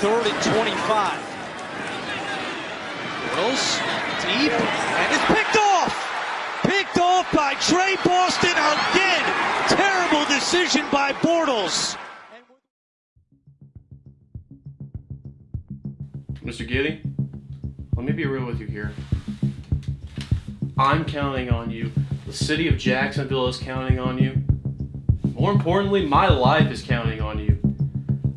third and 25. Bortles deep, and it's picked off! Picked off by Trey Boston again! Terrible decision by Bortles. Mr. Giddy, let me be real with you here. I'm counting on you. The city of Jacksonville is counting on you. More importantly, my life is counting on you.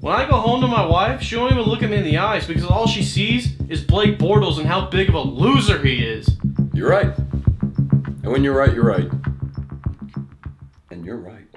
When I go home to my wife, she won't even look at me in the eyes because all she sees is Blake Bortles and how big of a loser he is. You're right. And when you're right, you're right. And you're right.